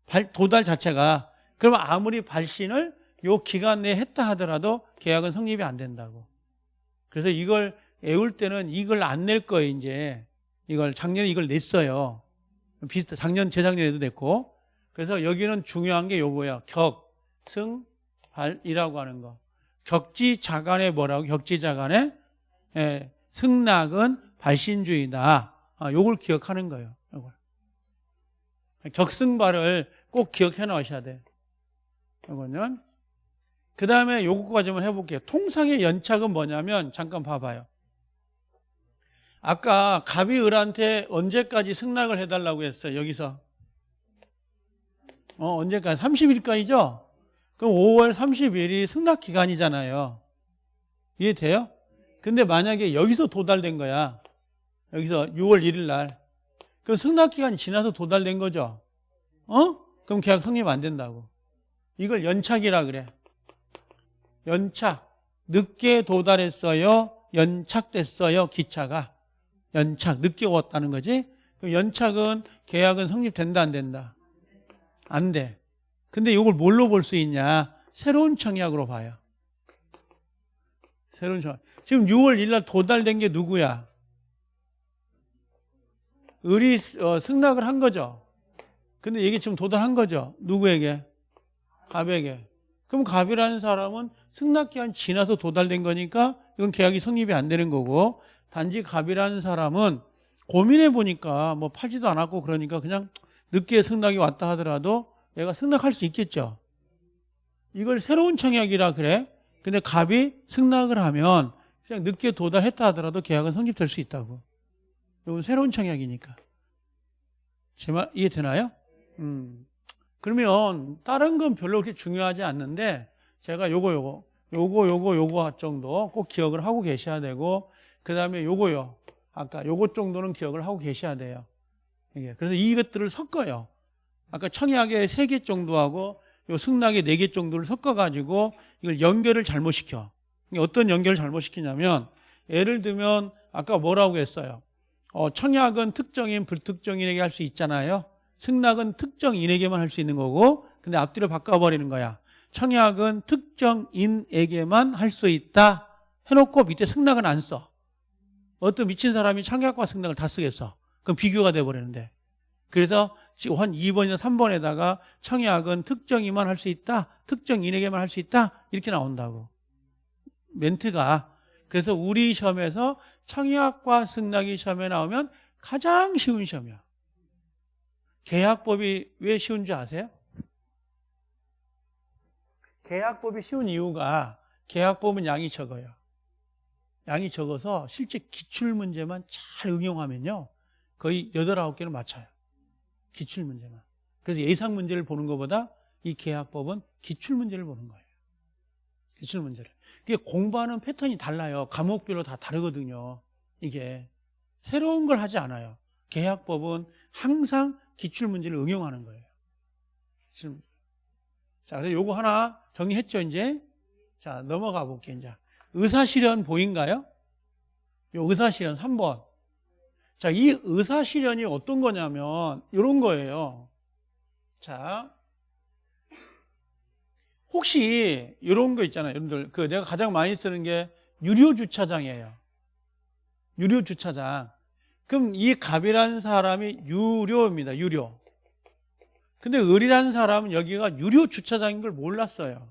발, 도달 자체가. 그러면 아무리 발신을 요 기간 내에 했다 하더라도 계약은 성립이 안 된다고. 그래서 이걸 애울 때는 이걸 안 낼 거예요, 이제. 이걸 작년에 이걸 냈어요. 비슷 작년 재작년에도 냈고. 그래서 여기는 중요한 게 요거야. 격, 승, 발이라고 하는 거. 격지자간에 뭐라고? 격지자간에 예, 승낙은 발신주의다. 아, 요걸 기억하는 거예요. 요걸. 격승발을 꼭 기억해 놓으셔야 돼. 요거는 그 다음에 요거까지 좀 해볼게요. 통상의 연착은 뭐냐면 잠깐 봐봐요. 아까 갑이 을한테 언제까지 승낙을 해달라고 했어요. 여기서 어, 언제까지? 30일까지죠? 그럼 5월 30일이 승낙 기간이잖아요. 이해돼요? 근데 만약에 여기서 도달된 거야. 여기서 6월 1일 날. 그럼 승낙 기간이 지나서 도달된 거죠. 어? 그럼 계약 성립 안 된다고. 이걸 연착이라 그래. 연착. 늦게 도달했어요. 연착됐어요. 기차가. 연착. 늦게 왔다는 거지. 그럼 연착은 계약은 성립된다 안 된다? 안 돼. 근데 이걸 뭘로 볼 수 있냐? 새로운 청약으로 봐요. 새로운 청약. 지금 6월 1일 날 도달된 게 누구야? 을이 어, 승낙을 한 거죠. 근데 이게 지금 도달한 거죠. 누구에게? 갑에게. 그럼 갑이라는 사람은 승낙기간 지나서 도달된 거니까 이건 계약이 성립이 안 되는 거고 단지 갑이라는 사람은 고민해 보니까 뭐 팔지도 않았고 그러니까 그냥 늦게 승낙이 왔다 하더라도 얘가 승낙할 수 있겠죠. 이걸 새로운 청약이라 그래. 근데 갑이 승낙을 하면 그냥 늦게 도달했다 하더라도 계약은 성립될 수 있다고. 이건 새로운 청약이니까. 제 말 이해되나요? 음. 그러면 다른 건 별로 그렇게 중요하지 않는데 제가 요거 요거 요거 요거 요거 정도 꼭 기억을 하고 계셔야 되고 그 다음에 요거요. 아까 요거 정도는 기억을 하고 계셔야 돼요. 이게 그래서 이것들을 섞어요. 아까 청약의 세개 정도 하고 요 승낙의 네개 정도를 섞어가지고 이걸 연결을 잘못 시켜. 어떤 연결을 잘못 시키냐면 예를 들면 아까 뭐라고 했어요? 어, 청약은 특정인, 불특정인에게 할 수 있잖아요. 승낙은 특정인에게만 할 수 있는 거고 근데 앞뒤로 바꿔버리는 거야. 청약은 특정인에게만 할 수 있다 해놓고 밑에 승낙은 안 써. 어떤 미친 사람이 청약과 승낙을 다 쓰겠어. 그럼 비교가 돼버리는데. 그래서 지금 한 2번이나 3번에다가 청약은 특정인만 할 수 있다. 특정인에게만 할 수 있다. 이렇게 나온다고. 멘트가. 그래서 우리 시험에서 청약과 승낙이 시험에 나오면 가장 쉬운 시험이야. 계약법이 왜 쉬운 줄 아세요? 계약법이 쉬운 이유가 계약법은 양이 적어요. 양이 적어서 실제 기출문제만 잘 응용하면요. 거의 8, 9개를 맞춰요. 기출문제만. 그래서 예상 문제를 보는 것보다 이 계약법은 기출문제를 보는 거예요. 기출문제를. 이게 공부하는 패턴이 달라요. 과목별로 다 다르거든요. 이게. 새로운 걸 하지 않아요. 계약법은 항상 기출문제를 응용하는 거예요. 지금 자, 그래서 요거 하나 정리했죠, 이제? 자, 넘어가 볼게요, 이제. 의사실현 보인가요? 요 의사실현 3번. 자, 이 의사실현이 어떤 거냐면, 요런 거예요. 자, 혹시 이런 거 있잖아요. 여러분들, 그 내가 가장 많이 쓰는 게 유료 주차장이에요. 유료 주차장. 그럼 이 갑이라는 사람이 유료입니다. 유료. 근데 을이라는 사람은 여기가 유료 주차장인 걸 몰랐어요.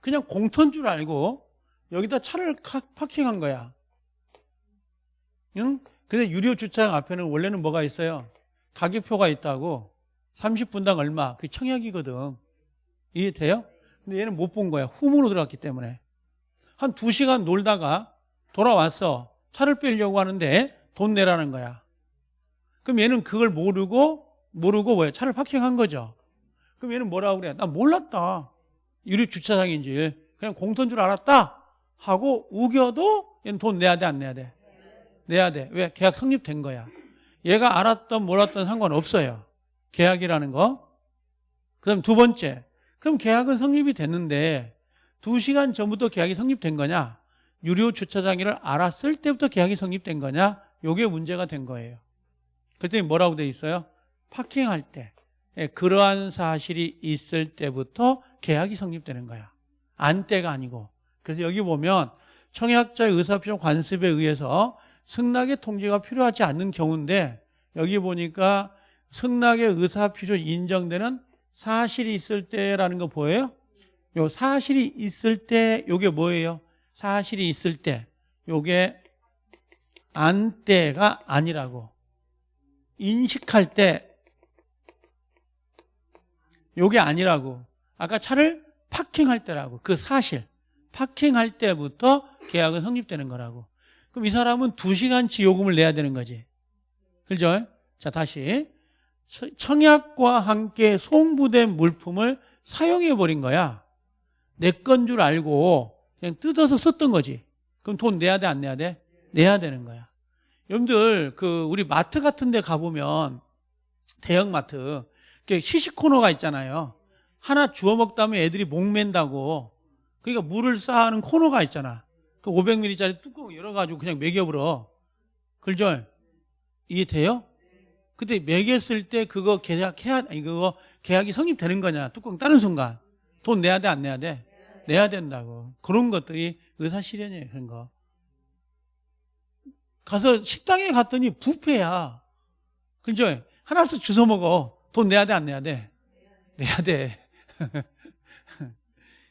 그냥 공터인 줄 알고 여기다 차를 파킹한 거야. 응? 근데 유료 주차장 앞에는 원래는 뭐가 있어요? 가격표가 있다고 30분당 얼마? 그 청약이거든. 이해돼요? 근데 얘는 못 본 거야. 홈으로 들어갔기 때문에. 한두 시간 놀다가 돌아왔어. 차를 빼려고 하는데 돈 내라는 거야. 그럼 얘는 그걸 모르고 모르고 왜 차를 파킹한 거죠. 그럼 얘는 뭐라고 그래? 나 몰랐다. 유리 주차장인지 그냥 공터인 줄 알았다 하고 우겨도 얘는 돈 내야 돼 안 내야 돼? 내야 돼. 왜? 계약 성립된 거야. 얘가 알았던 몰랐던 상관없어요. 계약이라는 거. 그 다음 두 번째. 그럼 계약은 성립이 됐는데 두 시간 전부터 계약이 성립된 거냐? 유료 주차장이를 알았을 때부터 계약이 성립된 거냐? 요게 문제가 된 거예요. 그랬더니 뭐라고 돼 있어요? 파킹할 때 예, 그러한 사실이 있을 때부터 계약이 성립되는 거야. 안 때가 아니고. 그래서 여기 보면 청약자의 의사표현 관습에 의해서 승낙의 통지가 필요하지 않는 경우인데 여기 보니까 승낙의 의사필요 인정되는 사실이 있을 때라는 거 보여요? 요 사실이 있을 때 요게 뭐예요? 사실이 있을 때 요게 안 때가 아니라고. 인식할 때 요게 아니라고. 아까 차를 파킹할 때라고. 그 사실. 파킹할 때부터 계약은 성립되는 거라고 그럼 이 사람은 2시간치 요금을 내야 되는 거지. 그죠? 자 다시. 청약과 함께 송부된 물품을 사용해 버린 거야. 내 건 줄 알고 그냥 뜯어서 썼던 거지. 그럼 돈 내야 돼 안 내야 돼? 내야 되는 거야. 여러분들 그 우리 마트 같은 데 가보면 대형마트 시식 코너가 있잖아요. 하나 주워 먹다면 애들이 목 맨다고. 그러니까 물을 쌓아는 코너가 있잖아 그 500ml짜리 뚜껑 열어가지고 그냥 먹여버려. 그죠? 이해돼요? 그때 매겼을 때 그거 계약해야 아니 그거 계약이 성립되는 거냐? 뚜껑 따는 순간. 돈 내야 돼 안 내야 돼? 내야 된다고. 그런 것들이 의사실현이에요 그런 거. 가서 식당에 갔더니 부페야. 그죠 하나씩 주워 먹어. 돈 내야 돼 안 내야 돼? 내야 돼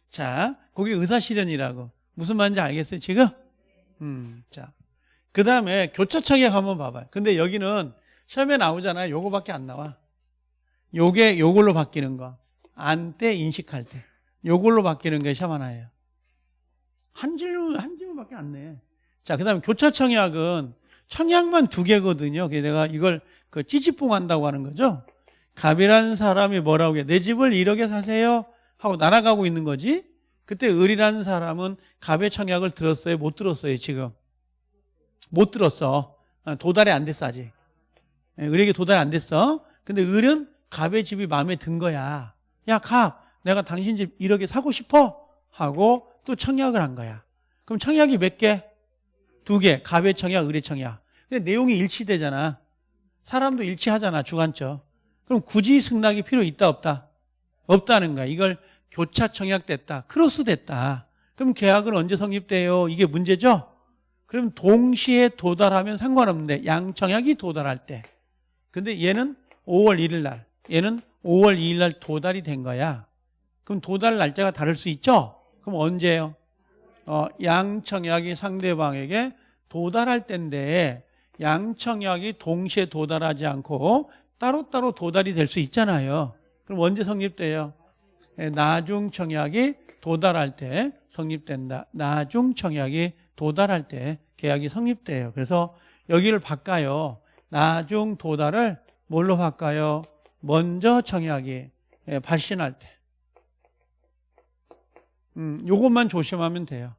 자 그게 의사실현이라고 무슨 말인지 알겠어요 지금 음 자 그 다음에 교차청약 한번 봐봐요 근데 여기는 시험에 나오잖아요. 요거밖에 안 나와. 요게 요걸로 바뀌는 거. 안 때 인식할 때. 요걸로 바뀌는 게 시험 하나예요. 한 질문, 한 질문밖에 안 내. 자, 그 다음에 교차 청약은 청약만 두 개거든요. 그래서 내가 이걸 그 찌찌뽕 한다고 하는 거죠. 갑이라는 사람이 뭐라고 해? 내 집을 1억에 사세요? 하고 날아가고 있는 거지. 그때 을이라는 사람은 갑의 청약을 들었어요? 못 들었어요, 지금? 못 들었어. 도달이 안 됐어, 아직. 예, 을에게 도달 안 됐어. 근데 을은 갑의 집이 마음에 든 거야. 야, 갑, 내가 당신 집 1억에 사고 싶어? 하고 또 청약을 한 거야. 그럼 청약이 몇 개? 두 개. 갑의 청약, 을의 청약. 근데 내용이 일치되잖아. 사람도 일치하잖아, 주관적. 그럼 굳이 승낙이 필요 있다, 없다? 없다는 거야. 이걸 교차 청약됐다. 크로스 됐다. 그럼 계약은 언제 성립돼요? 이게 문제죠? 그럼 동시에 도달하면 상관없는데 양청약이 도달할 때 근데 얘는 5월 1일 날 얘는 5월 2일 날 도달이 된 거야 그럼 도달 날짜가 다를 수 있죠? 그럼 언제예요? 어, 양청약이 상대방에게 도달할 때인데 양청약이 동시에 도달하지 않고 따로따로 도달이 될 수 있잖아요 그럼 언제 성립돼요? 예, 나중 청약이 도달할 때 성립된다 나중 청약이 도달할 때 계약이 성립돼요 그래서 여기를 바꿔요 나중 도달을 뭘로 바꿔요? 먼저 청약이 예, 발신할 때. 음, 요것만 조심하면 돼요.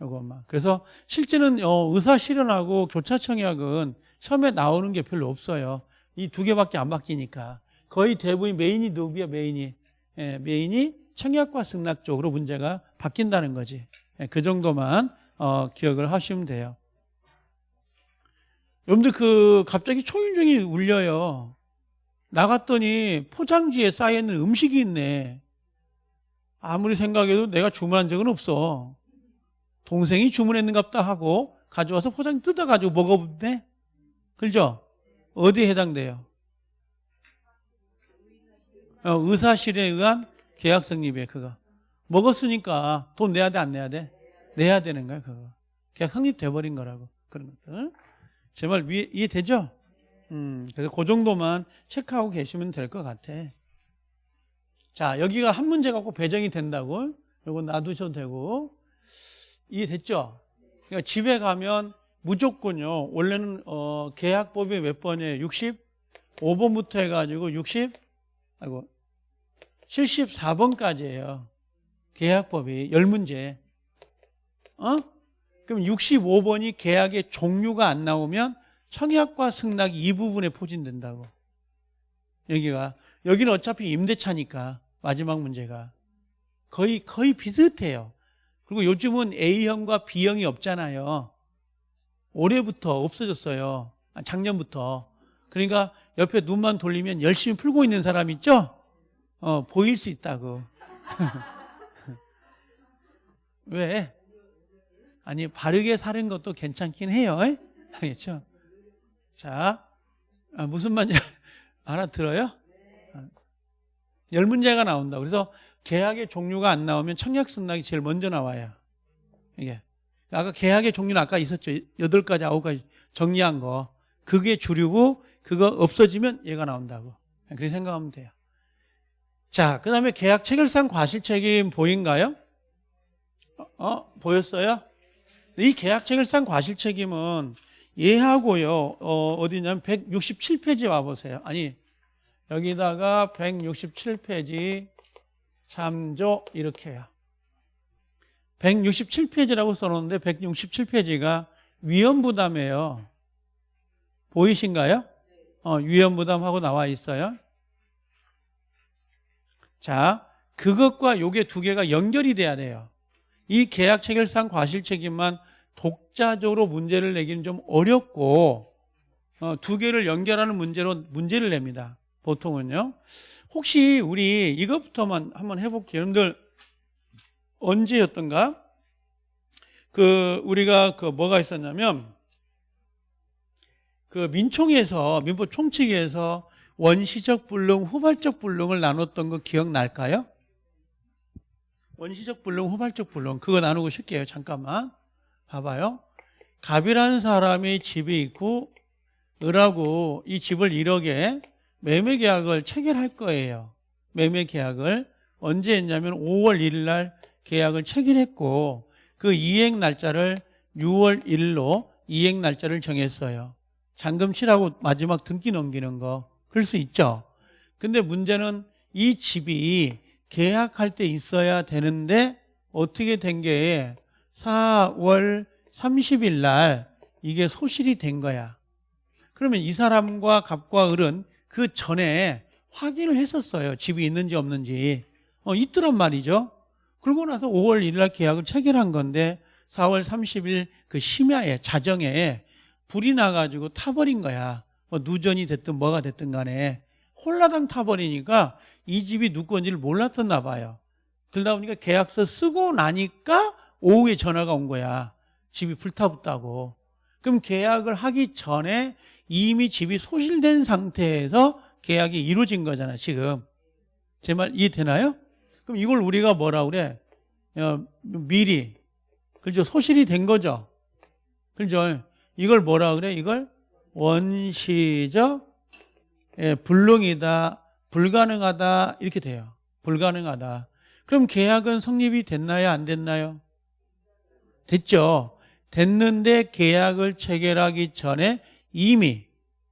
요것만. 그래서 실제는 어, 의사 실현하고 교차 청약은 처음에 나오는 게 별로 없어요. 이 두 개밖에 안 바뀌니까. 거의 대부분 메인이 누구야, 메인이? 예, 메인이 청약과 승낙 쪽으로 문제가 바뀐다는 거지. 예, 그 정도만 어, 기억을 하시면 돼요. 여러분들 그 갑자기 초인종이 울려요. 나갔더니 포장지에 쌓여있는 음식이 있네. 아무리 생각해도 내가 주문한 적은 없어. 동생이 주문했는갑다 하고 가져와서 포장 뜯어가지고 먹어본대. 그죠? 어디에 해당돼요? 어, 의사실에 의한 계약 성립이에요, 그거. 먹었으니까 돈 내야 돼, 안 내야 돼? 내야 되는 거야, 그거. 계약 성립돼 버린 거라고. 그런 것들. 제말 이해되죠? 음, 그래서 그 정도만 체크하고 계시면 될 것 같아. 자, 여기가 한 문제 갖고 배정이 된다고. 요거 놔두셔도 되고. 이해됐죠? 그러니까 집에 가면 무조건요. 원래는 어, 계약법이 몇 번이에요? 65번부터 해가지고 60, 아이고, 74번까지예요. 계약법이 열 문제. 어? 그럼 65번이 계약의 종류가 안 나오면 청약과 승낙이 이 부분에 포진된다고. 여기가 여기는 어차피 임대차니까 마지막 문제가 거의 거의 비슷해요. 그리고 요즘은 A형과 B형이 없잖아요. 올해부터 없어졌어요. 아, 작년부터. 그러니까 옆에 눈만 돌리면 열심히 풀고 있는 사람 있죠? 어, 보일 수 있다고. 왜? 아니, 바르게 사는 것도 괜찮긴 해요. 알겠죠? 자, 아, 무슨 말인지 알아들어요? 아, 열 문제가 나온다. 그래서 계약의 종류가 안 나오면 청약 승낙이 제일 먼저 나와요. 이게. 아까 계약의 종류는 아까 있었죠. 여덟 가지, 아홉 가지 정리한 거. 그게 주류고 그거 없어지면 얘가 나온다고. 그렇게 생각하면 돼요. 자, 그 다음에 계약 체결상 과실책임 보인가요? 어, 어, 보였어요? 이 계약 체결상 과실책임은 얘하고요, 어, 어디냐면 167페이지 와보세요. 아니, 여기다가 167페이지 참조 이렇게 해요. 167페이지라고 써놓는데 167페이지가 위험부담이에요. 보이신가요? 어, 위험부담하고 나와 있어요. 자, 그것과 요게 두 개가 연결이 돼야 돼요. 이 계약 체결상 과실 책임만 독자적으로 문제를 내기는 좀 어렵고 어, 두 개를 연결하는 문제로 문제를 냅니다. 보통은요. 혹시 우리 이것부터만 한번 해볼게요. 여러분들 언제였던가? 그 우리가 그 뭐가 있었냐면 그 민총에서 민법 총칙에서 원시적 불능, 후발적 불능을 나눴던 거 기억날까요? 원시적 불능, 후발적 불능 그거 나누고 싶게요. 잠깐만 봐봐요. 갑이라는 사람이 집이 있고 을하고 이 집을 1억에 매매 계약을 체결할 거예요. 매매 계약을 언제 했냐면 5월 1일 날 계약을 체결했고 그 이행 날짜를 6월 1일로 이행 날짜를 정했어요. 잔금 치라고 마지막 등기 넘기는 거. 그럴 수 있죠. 근데 문제는 이 집이 계약할 때 있어야 되는데 어떻게 된 게 4월 30일 날 이게 소실이 된 거야. 그러면 이 사람과 갑과 을은 그 전에 확인을 했었어요. 집이 있는지 없는지. 어, 있더란 말이죠. 그러고 나서 5월 1일 날 계약을 체결한 건데 4월 30일 그 심야에 자정에 불이 나가지고 타버린 거야. 뭐 누전이 됐든 뭐가 됐든 간에 홀라당 타버리니까 이 집이 누구 건지를 몰랐었나 봐요. 그러다 보니까 계약서 쓰고 나니까 오후에 전화가 온 거야. 집이 불타붙다고. 그럼 계약을 하기 전에 이미 집이 소실된 상태에서 계약이 이루어진 거잖아, 지금. 제 말 이해되나요? 그럼 이걸 우리가 뭐라 그래? 어, 미리. 그죠? 소실이 된 거죠? 그죠? 이걸 뭐라 그래? 이걸 원시적 예, 불능이다, 불가능하다 이렇게 돼요. 불가능하다. 그럼 계약은 성립이 됐나요? 안 됐나요? 됐죠. 됐는데 계약을 체결하기 전에 이미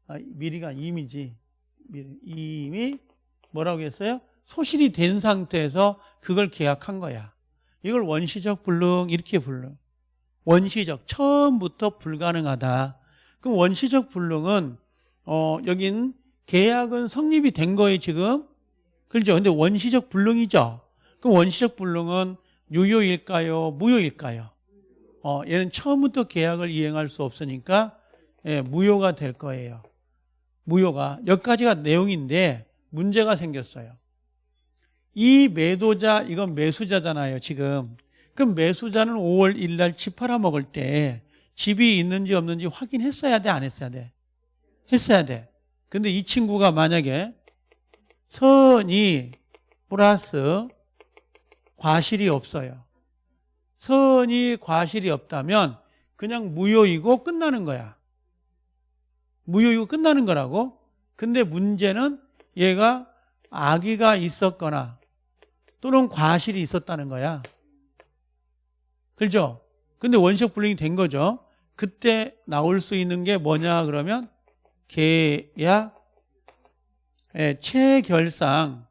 아, 미리가 이미지 이미 뭐라고 했어요? 소실이 된 상태에서 그걸 계약한 거야. 이걸 원시적 불능 이렇게 불러. 원시적 처음부터 불가능하다. 그럼 원시적 불능은 어 여긴 계약은 성립이 된 거예요 지금? 그렇죠? 근데 원시적 불능이죠. 그럼 원시적 불능은 유효일까요? 무효일까요? 어 얘는 처음부터 계약을 이행할 수 없으니까 예, 무효가 될 거예요. 무효가. 여기까지가 내용인데 문제가 생겼어요. 이 매도자 이건 매수자잖아요 지금 그럼 매수자는 5월 1일 날 집 팔아먹을 때 집이 있는지 없는지 확인했어야 돼 안 했어야 돼? 했어야 돼. 근데 이 친구가 만약에 선이 플러스 과실이 없어요. 선이 과실이 없다면 그냥 무효이고 끝나는 거야. 무효이고 끝나는 거라고? 근데 문제는 얘가 아기가 있었거나 또는 과실이 있었다는 거야 그렇죠? 근데 원시적 불능이 된 거죠? 그때 나올 수 있는 게 뭐냐 그러면 계약 예, 체결상.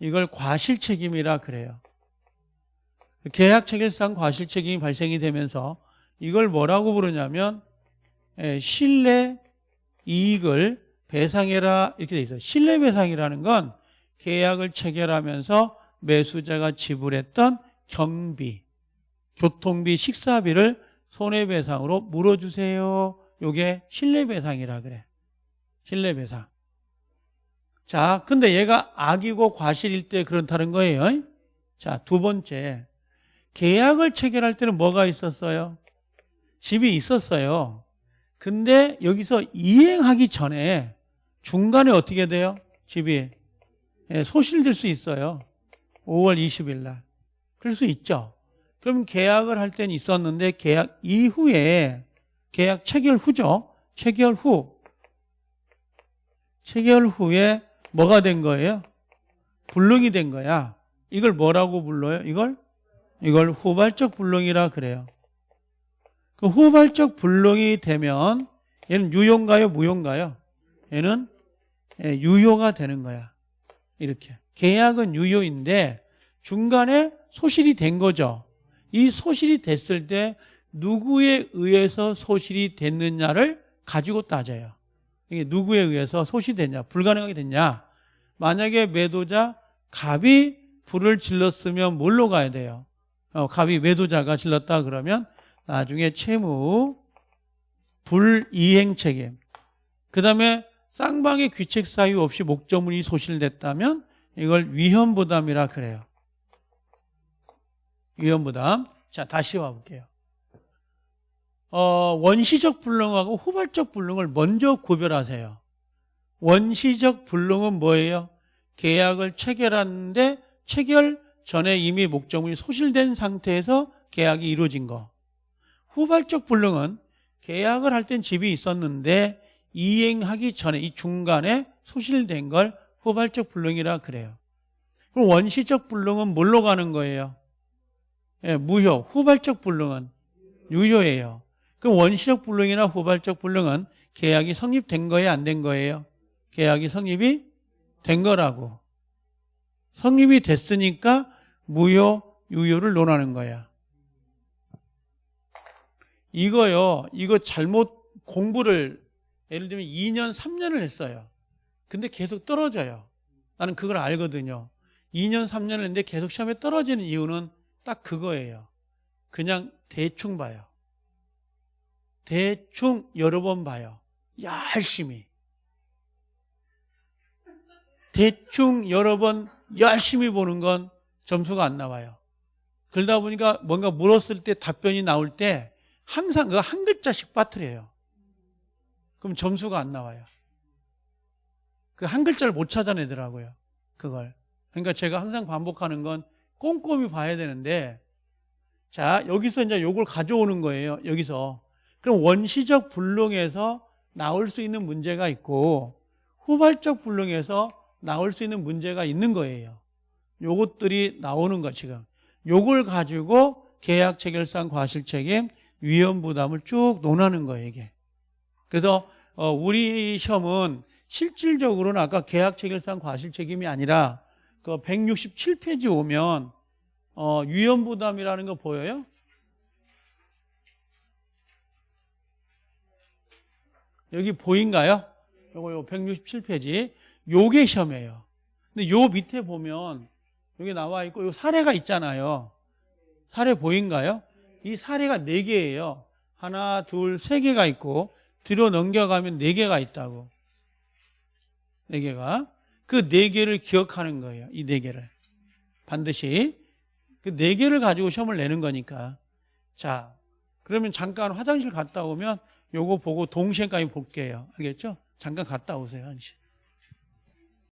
이걸 과실책임이라 그래요. 계약 체결상 과실책임이 발생이 되면서 이걸 뭐라고 부르냐면 예, 신뢰 이익을 배상해라 이렇게 돼 있어요. 신뢰 배상이라는 건 계약을 체결하면서 매수자가 지불했던 경비 교통비, 식사비를 손해배상으로 물어주세요. 요게 신뢰배상이라 그래. 신뢰배상. 자, 근데 얘가 악이고 과실일 때 그렇다는 거예요. 자, 두 번째. 계약을 체결할 때는 뭐가 있었어요? 집이 있었어요. 근데 여기서 이행하기 전에 중간에 어떻게 돼요? 집이 예, 소실될 수 있어요. 5월 20일 날. 그럴 수 있죠. 그럼 계약을 할 때는 있었는데 계약 이후에 계약 체결 후죠. 체결 후. 체결 후에 뭐가 된 거예요? 불능이 된 거야. 이걸 뭐라고 불러요? 이걸 이걸 후발적 불능이라 그래요. 그 후발적 불능이 되면 얘는 유효인가요? 무효인가요? 얘는 예, 유효가 되는 거야. 이렇게. 계약은 유효인데 중간에 소실이 된 거죠. 이 소실이 됐을 때 누구에 의해서 소실이 됐느냐를 가지고 따져요. 이게 누구에 의해서 소실이 됐냐, 불가능하게 됐냐. 만약에 매도자 갑이 불을 질렀으면 뭘로 가야 돼요? 어, 갑이 매도자가 질렀다 그러면 나중에 채무 불이행 책임. 그 다음에 쌍방의 귀책 사유 없이 목적물이 소실됐다면 이걸 위험부담이라 그래요. 위험부담. 자, 다시 와볼게요. 어, 원시적 불능하고 후발적 불능을 먼저 구별하세요. 원시적 불능은 뭐예요? 계약을 체결하는데 체결 전에 이미 목적물이 소실된 상태에서 계약이 이루어진 거. 후발적 불능은 계약을 할 땐 집이 있었는데 이행하기 전에 이 중간에 소실된 걸 후발적 불능이라 그래요. 그럼 원시적 불능은 뭘로 가는 거예요? 예, 무효, 후발적 불능은 유효예요. 그럼 원시적 불능이나 후발적 불능은 계약이 성립된 거예요, 안 된 거예요? 계약이 성립이 된 거라고. 성립이 됐으니까 무효, 유효를 논하는 거야. 이거요, 이거 잘못 공부를 예를 들면 2년, 3년을 했어요. 근데 계속 떨어져요. 나는 그걸 알거든요. 2년, 3년을 했는데 계속 시험에 떨어지는 이유는 딱 그거예요. 그냥 대충 봐요. 대충 여러 번 봐요. 열심히. 대충 여러 번 열심히 보는 건 점수가 안 나와요. 그러다 보니까 뭔가 물었을 때 답변이 나올 때 항상 그 한 글자씩 빠뜨려요. 그럼 점수가 안 나와요. 그 한 글자를 못 찾아내더라고요. 그걸. 그러니까 제가 항상 반복하는 건 꼼꼼히 봐야 되는데 자 여기서 이제 요걸 가져오는 거예요 여기서. 그럼 원시적 불능에서 나올 수 있는 문제가 있고 후발적 불능에서 나올 수 있는 문제가 있는 거예요. 요것들이 나오는 거 지금. 요걸 가지고 계약 체결상 과실 책임 위험 부담을 쭉 논하는 거예요 이게. 그래서 어, 우리 시험은 실질적으로는 아까 계약 체결상 과실 책임이 아니라 그 167페이지 오면 어, 위험부담이라는 거 보여요? 여기 보인가요? 요거 요 167페이지. 요게 시험이에요. 근데 요 밑에 보면 여기 나와 있고 요 사례가 있잖아요. 사례 보인가요? 이 사례가 네 개예요. 하나, 둘, 세 개가 있고 뒤로 넘겨가면 네 개가 있다고. 네 개가. 그 네 개를 기억하는 거예요. 이 네 개를. 반드시. 그 네 개를 가지고 시험을 내는 거니까. 자, 그러면 잠깐 화장실 갔다 오면 요거 보고 동시에까지 볼게요. 알겠죠? 잠깐 갔다 오세요, 한시.